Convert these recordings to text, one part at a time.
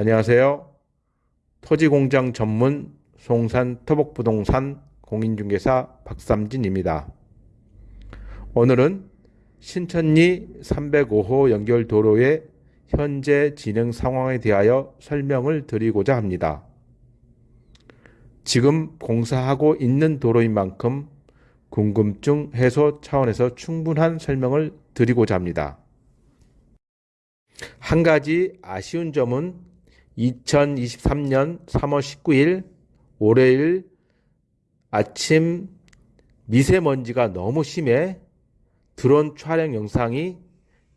안녕하세요. 토지공장 전문 송산 토복부동산 공인중개사 박삼진입니다. 오늘은 신천리 305호 연결 도로의 현재 진행 상황에 대하여 설명을 드리고자 합니다. 지금 공사하고 있는 도로인 만큼 궁금증 해소 차원에서 충분한 설명을 드리고자 합니다. 한 가지 아쉬운 점은 2023년 3월 19일 월요일 아침 미세먼지가 너무 심해 드론 촬영 영상이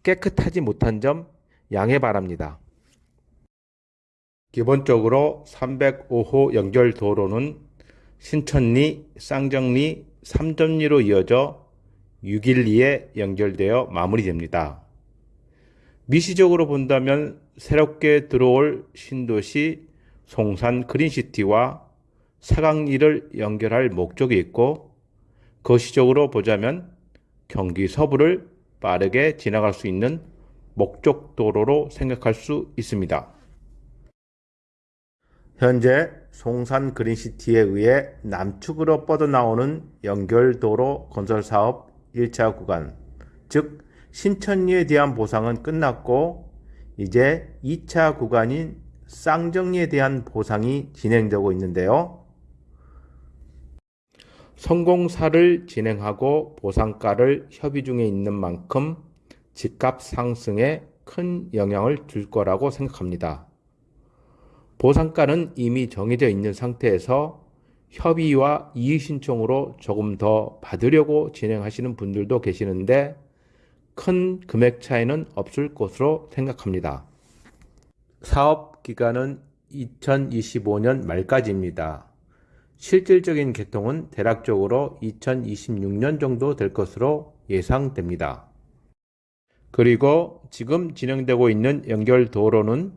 깨끗하지 못한 점 양해 바랍니다. 기본적으로 305호 연결 도로는 신천리, 쌍정리, 삼전리로 이어져 612에 연결되어 마무리됩니다. 미시적으로 본다면 새롭게 들어올 신도시 송산 그린시티와 사강리를 연결할 목적이 있고 거시적으로 보자면 경기 서부를 빠르게 지나갈 수 있는 목적도로로 생각할 수 있습니다. 현재 송산 그린시티에 의해 남측으로 뻗어나오는 연결도로 건설 사업 1차 구간, 즉 신천리에 대한 보상은 끝났고 이제 2차 구간인 쌍정리에 대한 보상이 진행되고 있는데요. 성공사를 진행하고 보상가를 협의 중에 있는 만큼 집값 상승에 큰 영향을 줄 거라고 생각합니다. 보상가는 이미 정해져 있는 상태에서 협의와 이의신청으로 조금 더 받으려고 진행하시는 분들도 계시는데 큰 금액 차이는 없을 것으로 생각합니다. 사업 기간은 2025년 말까지입니다. 실질적인 개통은 대략적으로 2026년 정도 될 것으로 예상됩니다. 그리고 지금 진행되고 있는 연결 도로는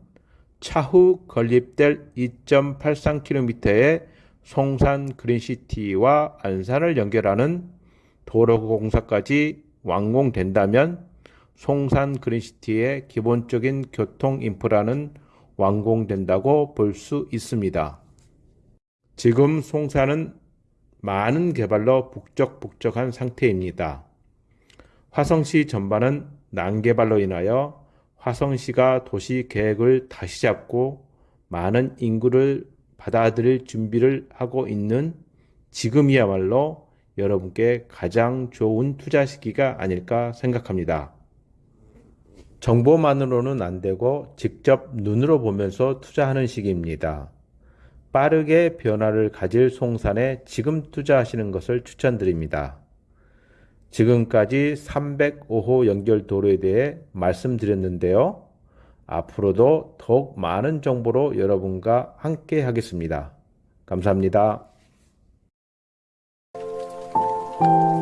차후 건립될 2.83km의 송산 그린시티와 안산을 연결하는 도로 공사까지 완공된다면 송산 그린시티의 기본적인 교통 인프라는 완공된다고 볼 수 있습니다. 지금 송산은 많은 개발로 북적북적한 상태입니다. 화성시 전반은 난개발로 인하여 화성시가 도시 계획을 다시 잡고 많은 인구를 받아들일 준비를 하고 있는 지금이야말로 여러분께 가장 좋은 투자 시기가 아닐까 생각합니다. 정보만으로는 안 되고 직접 눈으로 보면서 투자하는 시기입니다. 빠르게 변화를 가질 송산에 지금 투자하시는 것을 추천드립니다. 지금까지 305호 연결 도로에 대해 말씀드렸는데요. 앞으로도 더욱 많은 정보로 여러분과 함께 하겠습니다. 감사합니다. 嗯。